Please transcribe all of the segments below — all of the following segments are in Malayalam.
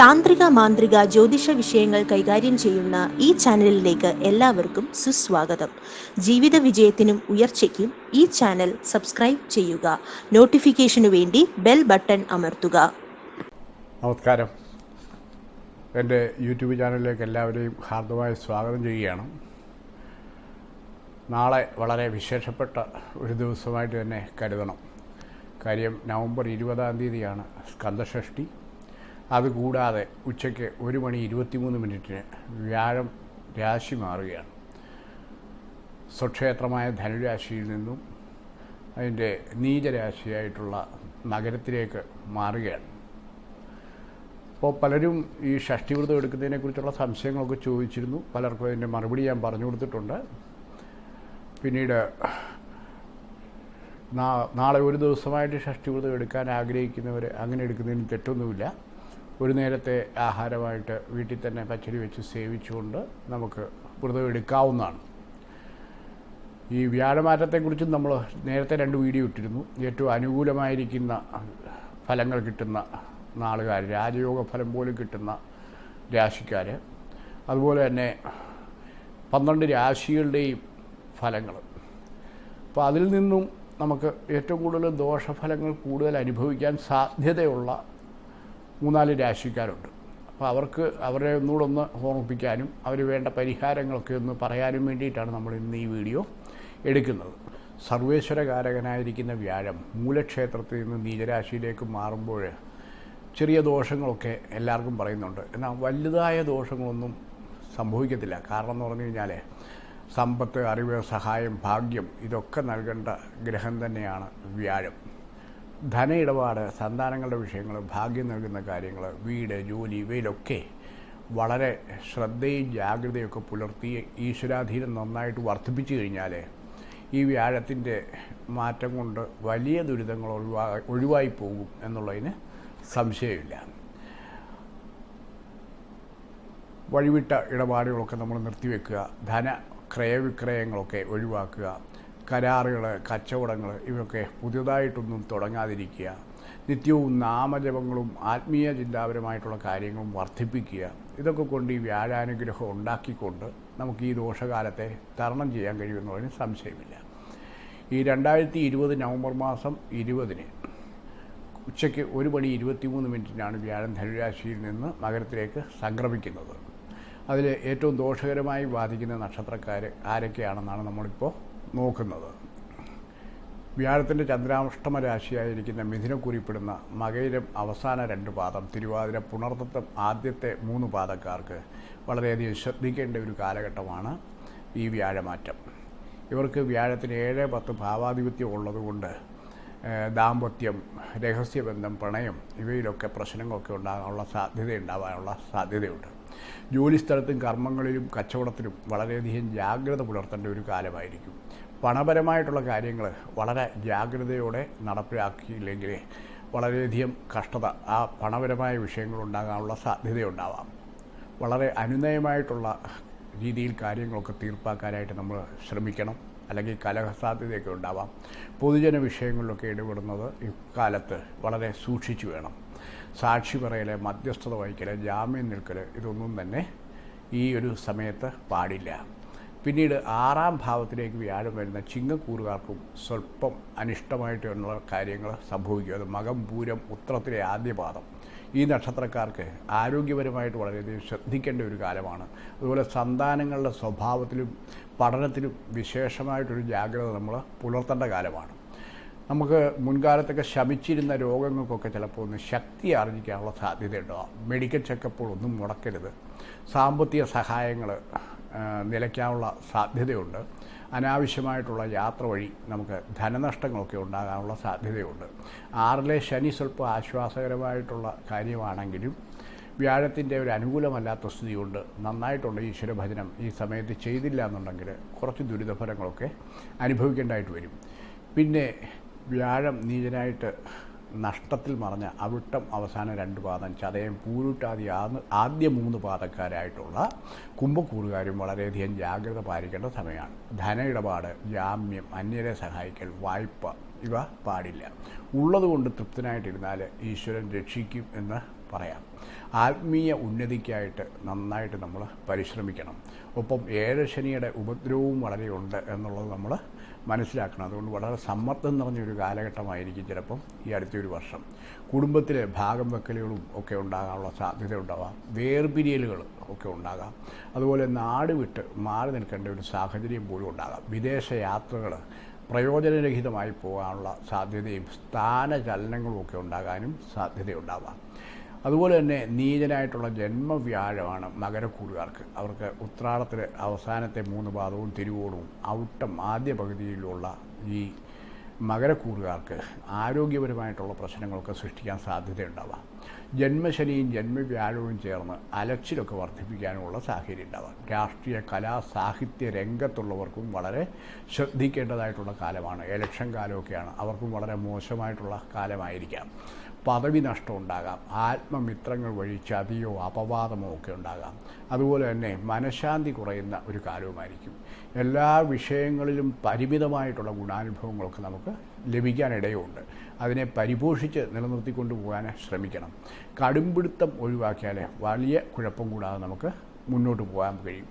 താന്ത്രിക മാന്ത്രിക ജ്യോതിഷ വിഷയങ്ങൾ കൈകാര്യം ചെയ്യുന്ന ഈ ചാനലിലേക്ക് എല്ലാവർക്കും സുസ്വാഗതം. ജീവിത വിജയത്തിനും ഉയർച്ചയ്ക്കും ഈ ചാനൽ സബ്സ്ക്രൈബ് ചെയ്യുക. നോട്ടിഫിക്കേഷനു വേണ്ടി ബെൽ ബട്ടൺ അമർത്തുക. നമസ്കാരം. എന്റെ യൂട്യൂബ് ചാനലിലേക്ക് എല്ലാവരെയും ഹാർദമായി സ്വാഗതം ചെയ്യുകയാണ്. നാളെ വളരെ വിശേഷപ്പെട്ട ഒരു ദിവസമായിട്ട് തന്നെ കരുതണം. കാര്യം നവംബർ ഇരുപതാം തീയതിയാണ് സ്കന്ദഷഷ്ടി അതുകൂടാതെ ഉച്ചയ്ക്ക് ഒരു മണി ഇരുപത്തിമൂന്ന് മിനിറ്റിന് വ്യാഴം രാശി മാറുകയാണ്. സ്വക്ഷേത്രമായ ധനുരാശിയിൽ നിന്നും അതിന്റെ നീചരാശിയായിട്ടുള്ള നഗരത്തിലേക്ക് മാറുകയാണ്. അപ്പോൾ പലരും ഈ ഷഷ്ടിവ്രതം എടുക്കുന്നതിനെക്കുറിച്ചുള്ള സംശയങ്ങളൊക്കെ ചോദിച്ചിരുന്നു. പലർക്കും അതിന്റെ മറുപടി ഞാൻ പറഞ്ഞു കൊടുത്തിട്ടുണ്ട്. പിന്നീട് നാളെ ഒരു ദിവസമായിട്ട് ഷഷ്ടിവ്രതം എടുക്കാൻ ആഗ്രഹിക്കുന്നവർ അങ്ങനെ എടുക്കുന്നതിന് തെറ്റൊന്നുമില്ല. ഒരു നേരത്തെ ആഹാരമായിട്ട് വീട്ടിൽ തന്നെ പച്ചടി വെച്ച് സേവിച്ചുകൊണ്ട് നമുക്ക് വ്രതം എടുക്കാവുന്നതാണ്. ഈ വ്യാഴമാറ്റത്തെക്കുറിച്ചും നമ്മൾ നേരത്തെ രണ്ട് വീഡിയോ ഇട്ടിരുന്നു. ഏറ്റവും അനുകൂലമായിരിക്കുന്ന ഫലങ്ങൾ കിട്ടുന്ന നാളുകാർ രാജയോഗ ഫലം പോലും കിട്ടുന്ന രാശിക്കാർ. അതുപോലെ തന്നെ പന്ത്രണ്ട് രാശികളുടെയും ഫലങ്ങൾ. അപ്പോൾ അതിൽ നിന്നും നമുക്ക് ഏറ്റവും കൂടുതൽ ദോഷഫലങ്ങൾ കൂടുതൽ അനുഭവിക്കാൻ സാധ്യതയുള്ള മൂന്നാൽ രാശിക്കാരുണ്ട്. അപ്പോൾ അവർക്ക് അവരെ ഒന്നുകൂടെ ഒന്ന് ഓർമ്മിപ്പിക്കാനും അവർ വേണ്ട പരിഹാരങ്ങളൊക്കെ ഒന്ന് പറയാനും വേണ്ടിയിട്ടാണ് നമ്മൾ ഇന്ന് ഈ വീഡിയോ എടുക്കുന്നത്. സർവേശ്വരകാരകനായിരിക്കുന്ന വ്യാഴം മൂലക്ഷേത്രത്തിൽ നിന്ന് നീചരാശിയിലേക്ക് മാറുമ്പോൾ ചെറിയ ദോഷങ്ങളൊക്കെ എല്ലാവർക്കും പറയുന്നുണ്ട്. എന്നാൽ വലുതായ ദോഷങ്ങളൊന്നും സംഭവിക്കത്തില്ല. കാരണം എന്ന് പറഞ്ഞു കഴിഞ്ഞാൽ സമ്പത്ത് അറിവ് സഹായം ഭാഗ്യം ഇതൊക്കെ നൽകേണ്ട ഗ്രഹം തന്നെയാണ് വ്യാഴം. ധന ഇടപാട് സന്താനങ്ങളുടെ വിഷയങ്ങൾ ഭാഗ്യം നൽകുന്ന കാര്യങ്ങൾ വീട് ജോലി ഇവയിലൊക്കെ വളരെ ശ്രദ്ധയും ജാഗ്രതയൊക്കെ പുലർത്തി ഈശ്വരാധീനം നന്നായിട്ട് വർദ്ധിപ്പിച്ചു കഴിഞ്ഞാൽ ഈ വ്യാഴത്തിന്റെ മാറ്റം കൊണ്ട് വലിയ ദുരിതങ്ങൾ ഒഴിവാ ഒഴിവായി പോകും എന്നുള്ളതിന് സംശയമില്ല. വഴിവിട്ട ഇടപാടുകളൊക്കെ നമ്മൾ നിർത്തിവെക്കുക ധന ക്രയവിക്രയങ്ങളൊക്കെ ഒഴിവാക്കുക കരാറുകൾ കച്ചവടങ്ങൾ ഇവയൊക്കെ പുതിയതായിട്ടൊന്നും തുടങ്ങാതിരിക്കുക. നിത്യവും നാമജപങ്ങളും ആത്മീയ ചിന്താപരമായിട്ടുള്ള കാര്യങ്ങളും വർദ്ധിപ്പിക്കുക. ഇതൊക്കെ കൊണ്ട് ഈ വ്യാഴാനുഗ്രഹം ഉണ്ടാക്കിക്കൊണ്ട് നമുക്ക് ഈ ദോഷകാലത്തെ തരണം ചെയ്യാൻ കഴിയുമെന്നുള്ളതിന് സംശയമില്ല. ഈ രണ്ടായിരത്തി ഇരുപത് നവംബർ മാസം ഇരുപതിന് ഉച്ചയ്ക്ക് ഒരു മണി ഇരുപത്തിമൂന്ന് മിനിറ്റിനാണ് വ്യാഴം ധനുരാശിയിൽ നിന്ന് മകരത്തിലേക്ക് സംക്രമിക്കുന്നത്. അതിൽ ഏറ്റവും ദോഷകരമായി ബാധിക്കുന്ന നക്ഷത്രക്കാർ ആരൊക്കെയാണെന്നാണ് നമ്മളിപ്പോൾ നോക്കുന്നത്. വ്യാഴത്തിന്റെ ചന്ദ്രാഷ്ടമ രാശിയായിരിക്കുന്ന മിഥുനം കുറിപ്പെടുന്ന മകയിലും അവസാന രണ്ട് പാദം തിരുവാതിര പുണർത്തത്വം ആദ്യത്തെ മൂന്ന് പാദക്കാർക്ക് വളരെയധികം ശ്രദ്ധിക്കേണ്ട ഒരു കാലഘട്ടമാണ് ഈ വ്യാഴമാറ്റം. ഇവർക്ക് വ്യാഴത്തിന് ഏഴ് പത്ത് ഭാവാധിപത്യം ഉള്ളതുകൊണ്ട് ദാമ്പത്യം രഹസ്യബന്ധം പ്രണയം ഇവയിലൊക്കെ പ്രശ്നങ്ങളൊക്കെ ഉണ്ടാകാനുള്ള സാധ്യത ഉണ്ടാവാനുള്ള സാധ്യതയുണ്ട്. ജോലിസ്ഥലത്തും കർമ്മങ്ങളിലും കച്ചവടത്തിലും വളരെയധികം ജാഗ്രത പുലർത്തേണ്ട ഒരു കാലമായിരിക്കും. പണപരമായിട്ടുള്ള കാര്യങ്ങൾ വളരെ ജാഗ്രതയോടെ നടപ്പിലാക്കിയില്ലെങ്കിൽ വളരെയധികം കഷ്ടത ആ പണപരമായ വിഷയങ്ങൾ ഉണ്ടാകാനുള്ള സാധ്യതയുണ്ടാവാം. വളരെ അനുനയമായിട്ടുള്ള രീതിയിൽ കാര്യങ്ങളൊക്കെ തീർപ്പാക്കാനായിട്ട് നമ്മൾ ശ്രമിക്കണം. അല്ലെങ്കിൽ കലഹസാധ്യതയൊക്കെ ഉണ്ടാവാം. പൊതുജന വിഷയങ്ങളിലൊക്കെ ഇടപെടുന്നത് ഇക്കാലത്ത് വളരെ സൂക്ഷിച്ചു വേണം. സാക്ഷി പറയൽ മധ്യസ്ഥത വഹിക്കൽ ജാമ്യം നിൽക്കൽ ഇതൊന്നും തന്നെ ഈ ഒരു സമയത്ത് പാടില്ല. പിന്നീട് ആറാം ഭാവത്തിലേക്ക് വ്യാഴം വരുന്ന ചിങ്ങക്കൂറുകാർക്കും സ്വല്പം അനിഷ്ടമായിട്ടുള്ള കാര്യങ്ങൾ സംഭവിക്കും. അത് മകം പൂരം ഉത്രത്തിലെ ആദ്യപാദം. ഈ നക്ഷത്രക്കാർക്ക് ആരോഗ്യപരമായിട്ട് വളരെയധികം ശ്രദ്ധിക്കേണ്ട ഒരു കാലമാണ്. അതുപോലെ സന്താനങ്ങളുടെ സ്വഭാവത്തിലും പഠനത്തിലും വിശേഷമായിട്ടൊരു ജാഗ്രത നമ്മൾ പുലർത്തേണ്ട കാലമാണ്. നമുക്ക് മുൻകാലത്തൊക്കെ ശമിച്ചിരുന്ന രോഗങ്ങൾക്കൊക്കെ ചിലപ്പോൾ ഒന്ന് ശക്തി ആർജിക്കാനുള്ള സാധ്യതയുണ്ടാകും മെഡിക്കൽ ചെക്കപ്പുകൾ ഒന്നും മുടക്കരുത്. സാമ്പത്തിക സഹായങ്ങൾ നിലയ്ക്കാനുള്ള സാധ്യതയുണ്ട്. അനാവശ്യമായിട്ടുള്ള യാത്ര വഴി നമുക്ക് ധനനഷ്ടങ്ങളൊക്കെ ഉണ്ടാകാനുള്ള സാധ്യതയുണ്ട്. ആറിലെ ശനി സ്വല്പം ആശ്വാസകരമായിട്ടുള്ള കാര്യമാണെങ്കിലും വ്യാഴത്തിന്റെ ഒരു അനുകൂലമല്ലാത്ത സ്ഥിതി കൊണ്ട് നന്നായിട്ടുണ്ട് ഈശ്വരഭജനം. ഈ സമയത്ത് ചെയ്തില്ല എന്നുണ്ടെങ്കിൽ കുറച്ച് ദുരിതഫലങ്ങളൊക്കെ അനുഭവിക്കേണ്ടതായിട്ട് വരും. പിന്നെ വ്യാഴം നീചനായിട്ട് നഷ്ടത്തിൽ മറഞ്ഞ അവിട്ടം അവസാന രണ്ട് പാദം ചതയം പൂരുട്ടാതി ആദ്യ മൂന്ന് പാദക്കാരായിട്ടുള്ള കുംഭക്കൂറുകാരും വളരെയധികം ജാഗ്രത പാലിക്കേണ്ട സമയമാണ്. ധന ഇടപാട് ജാമ്യം അന്യരെ സഹായിക്കൽ വായ്പ ഇവ പാടില്ല. ഉള്ളതുകൊണ്ട് തൃപ്തനായിട്ടിരുന്നാൽ ഈശ്വരൻ രക്ഷിക്കും എന്ന് പറയാം. ആത്മീയ ഉന്നതിക്കായിട്ട് നന്നായിട്ട് നമ്മൾ പരിശ്രമിക്കണം. ഒപ്പം ഏഴ് ശനിയുടെ ഉപദ്രവവും വളരെയുണ്ട് എന്നുള്ളത് നമ്മൾ മനസ്സിലാക്കണം. അതുകൊണ്ട് വളരെ സമ്മർദ്ദം നിറഞ്ഞൊരു കാലഘട്ടമായിരിക്കും ചിലപ്പം ഈ അടുത്തൊരു വർഷം. കുടുംബത്തിലെ ഭാഗം വെക്കലുകളും ഒക്കെ ഉണ്ടാകാനുള്ള സാധ്യത ഉണ്ടാവാം വേർപിരിയലുകൾ ഒക്കെ ഉണ്ടാകാം. അതുപോലെ നാട് വിട്ട് മാറി നിൽക്കേണ്ട ഒരു സാഹചര്യം പോലും ഉണ്ടാകാം. വിദേശ യാത്രകൾ പ്രയോജനരഹിതമായി പോകാനുള്ള സാധ്യതയും സ്ഥാനചലനങ്ങളും ഒക്കെ ഉണ്ടാകാനും സാധ്യതയുണ്ടാവാം. അതുപോലെ തന്നെ നീചനായിട്ടുള്ള ജന്മവ്യാഴമാണ് മകരക്കൂറുകാർക്ക്. അവർക്ക് ഉത്രാടത്തിൽ അവസാനത്തെ മൂന്ന് പാദവും തിരുവോണവും ഔട്ടം ആദ്യ പകുതിയിലുള്ള ഈ മകരക്കൂറുകാർക്ക് ആരോഗ്യപരമായിട്ടുള്ള പ്രശ്നങ്ങളൊക്കെ സൃഷ്ടിക്കാൻ സാധ്യതയുണ്ടാവാം. ജന്മശനിയും ജന്മവ്യാഴവും ചേർന്ന് അലച്ചിലൊക്കെ വർദ്ധിപ്പിക്കാനുമുള്ള സാഹചര്യം ഉണ്ടാവാം രാഷ്ട്രീയ കലാ സാഹിത്യ രംഗത്തുള്ളവർക്കും വളരെ ശ്രദ്ധിക്കേണ്ടതായിട്ടുള്ള കാലമാണ്. എലക്ഷൻ കാലമൊക്കെയാണ് അവർക്കും വളരെ മോശമായിട്ടുള്ള കാലമായിരിക്കാം. പദവി നഷ്ടം ഉണ്ടാകാം ആത്മമിത്രങ്ങൾ വഴി ചതിയോ അപവാദമോ ഒക്കെ ഉണ്ടാകാം. അതുപോലെ തന്നെ മനഃശാന്തി കുറയുന്ന ഒരു കാലവുമായിരിക്കും എല്ലാ വിഷയങ്ങളിലും പരിമിതമായിട്ടുള്ള ഗുണാനുഭവങ്ങളൊക്കെ നമുക്ക് ലഭിക്കാനിടയുണ്ട്. അതിനെ പരിപോഷിച്ച് നിലനിർത്തിക്കൊണ്ടു പോകാൻ ശ്രമിക്കണം. കടുംപിടുത്തം ഒഴിവാക്കിയാൽ വലിയ കുഴപ്പം കൂടാതെ നമുക്ക് മുന്നോട്ട് പോകാൻ കഴിയും.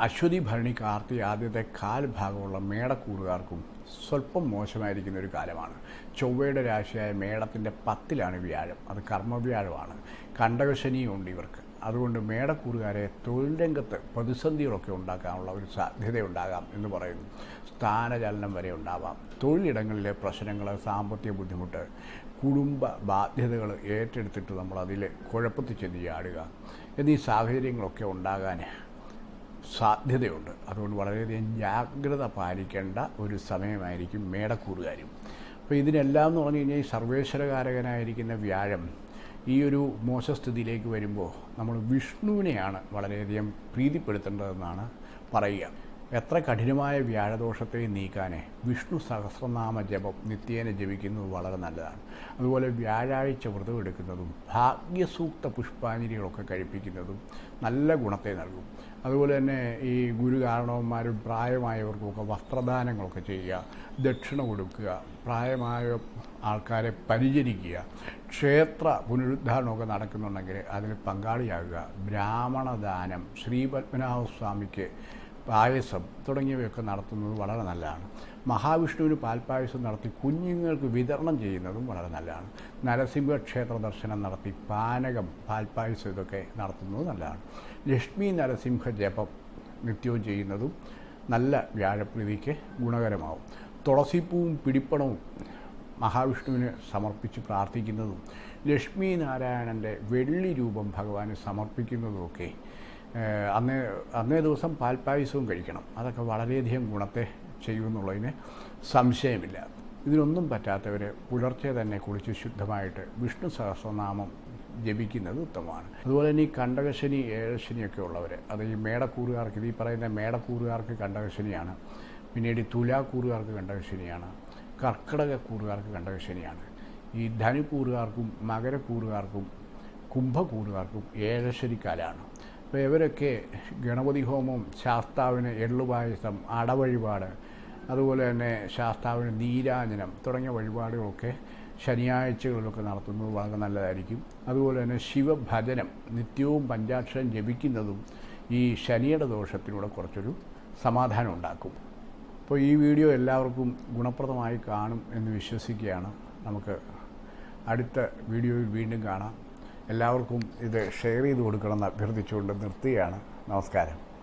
അശ്വതി ഭരണി കാർത്തി ആദ്യത്തെ കാൽ ഭാഗമുള്ള മേടക്കൂറുകാർക്കും സ്വല്പം മോശമായിരിക്കുന്ന ഒരു കാലമാണ്. ചൊവ്വയുടെ രാശിയായ മേടത്തിന്റെ പത്തിലാണ് വ്യാഴം. അത് കർമ്മവ്യാഴമാണ്. കണ്ടകശനിയുണ്ട് ഇവർക്ക്. അതുകൊണ്ട് മേടക്കൂറുകാരെ തൊഴിൽ രംഗത്ത് പ്രതിസന്ധികളൊക്കെ ഉണ്ടാക്കാനുള്ള ഒരു സാധ്യതയുണ്ടാകാം എന്ന് പറയുന്നു. സ്ഥാനചലനം വരെ ഉണ്ടാവാം. തൊഴിലിടങ്ങളിലെ പ്രശ്നങ്ങൾ സാമ്പത്തിക ബുദ്ധിമുട്ട് കുടുംബ ബാധ്യതകൾ ഏറ്റെടുത്തിട്ട് നമ്മൾ അതിൽ കുഴപ്പത്തിൽ ചെന്ന് ചാടുക എന്നീ സാഹചര്യങ്ങളൊക്കെ ഉണ്ടാകാൻ സാധ്യതയുണ്ട്. അതുകൊണ്ട് വളരെയധികം ജാഗ്രത പാലിക്കേണ്ട ഒരു സമയമായിരിക്കും മേടക്കൂറുകാരും അപ്പോൾ ഇതിനെല്ലാം എന്ന് പറഞ്ഞു കഴിഞ്ഞാൽ ഈ സർവേശ്വരകാരകനായിരിക്കുന്ന വ്യാഴം ഈ ഒരു മോശസ്ഥിതിയിലേക്ക് വരുമ്പോൾ നമ്മൾ വിഷ്ണുവിനെയാണ് വളരെയധികം പ്രീതിപ്പെടുത്തേണ്ടതെന്നാണ് പറയുക. എത്ര കഠിനമായ വ്യാഴദോഷത്തെ നീക്കാനെ വിഷ്ണു സഹസ്രനാമ ജപം നിത്യേന ജപിക്കുന്നത് വളരെ നല്ലതാണ്. അതുപോലെ വ്യാഴാഴ്ച വ്രതം എടുക്കുന്നതും ഭാഗ്യസൂക്ത പുഷ്പാഞ്ജലികളൊക്കെ കഴിപ്പിക്കുന്നതും നല്ല ഗുണത്തെ നൽകും. അതുപോലെ തന്നെ ഈ ഗുരു കാരണവന്മാരും പ്രായമായവർക്കുമൊക്കെ വസ്ത്രദാനങ്ങളൊക്കെ ചെയ്യുക ദക്ഷിണ കൊടുക്കുക പ്രായമായ ആൾക്കാരെ പരിചരിക്കുക ക്ഷേത്ര പുനരുദ്ധാരണമൊക്കെ നടക്കുന്നുണ്ടെങ്കിൽ അതിൽ പങ്കാളിയാകുക. ബ്രാഹ്മണദാനം ശ്രീപത്മനാഭസ്വാമിക്ക് പായസം തുടങ്ങിയവയൊക്കെ നടത്തുന്നത് വളരെ നല്ലതാണ്. മഹാവിഷ്ണുവിന് പാൽപ്പായസം നടത്തി കുഞ്ഞുങ്ങൾക്ക് വിതരണം ചെയ്യുന്നതും വളരെ നല്ലതാണ്. നരസിംഹ ക്ഷേത്ര ദർശനം നടത്തി പാനകം പാൽപ്പായസം ഇതൊക്കെ നടത്തുന്നത് നല്ലതാണ്. ലക്ഷ്മി നരസിംഹ ജപം നിത്യവും ചെയ്യുന്നതും നല്ല വ്യാഴപ്രീതിക്ക് ഗുണകരമാവും. തുളസിപ്പൂവും പിടിപ്പണവും മഹാവിഷ്ണുവിന് സമർപ്പിച്ച് പ്രാർത്ഥിക്കുന്നതും ലക്ഷ്മി നാരായണന്റെ വെള്ളി രൂപം ഭഗവാന് സമർപ്പിക്കുന്നതുമൊക്കെ അന്നേ അന്നേ ദിവസം പാൽപ്പായസവും കഴിക്കണം. അതൊക്കെ വളരെയധികം ഗുണത്തെ ചെയ്യുമെന്നുള്ളതിന് സംശയമില്ല. ഇതിനൊന്നും പറ്റാത്തവർ പുലർച്ചെ തന്നെ കുളിച്ച് ശുദ്ധമായിട്ട് വിഷ്ണു സഹസ്രനാമം ജപിക്കുന്നത് ഉത്തമമാണ്. അതുപോലെ തന്നെ ഈ കണ്ടകശനി ഏഴശനിയൊക്കെ ഉള്ളവർ അത് ഈ മേടക്കൂറുകാർക്ക് ഈ പറയുന്ന മേടക്കൂറുകാർക്ക് കണ്ടകശനിയാണ്. പിന്നീട് തുലാക്കൂറുകാർക്ക് കണ്ടകശനിയാണ്. കർക്കിടക കൂറുകാർക്ക് കണ്ടകശനിയാണ്. ഈ ധനുക്കൂറുകാർക്കും മകരക്കൂറുകാർക്കും കുംഭക്കൂറുകാർക്കും ഏഴശനിക്കാലാണ് അപ്പോൾ ഇവരൊക്കെ ഗണപതി ഹോമം ശാസ്താവിന് എള്ളുപായസം അടവഴിപാട് അതുപോലെ തന്നെ ശാസ്താവിന് നീരാഞ്ജനം തുടങ്ങിയ വഴിപാടുകളൊക്കെ ശനിയാഴ്ചകളിലൊക്കെ നടത്തുന്നത് വളരെ നല്ലതായിരിക്കും. അതുപോലെ തന്നെ ശിവഭജനം നിത്യവും പഞ്ചാക്ഷരം ജപിക്കുന്നതും ഈ ശനിയുടെ ദോഷത്തിലൂടെ കുറച്ചൊരു സമാധാനം ഉണ്ടാക്കും. അപ്പോൾ ഈ വീഡിയോ എല്ലാവർക്കും ഗുണപ്രദമായി കാണും എന്ന് വിശ്വസിക്കുകയാണ്. നമുക്ക് അടുത്ത വീഡിയോയിൽ വീണ്ടും കാണാം. എല്ലാവർക്കും ഇത് ഷെയർ ചെയ്ത് കൊടുക്കണമെന്ന് അഭ്യർത്ഥിച്ചുകൊണ്ട് നിർത്തുകയാണ്. നമസ്കാരം.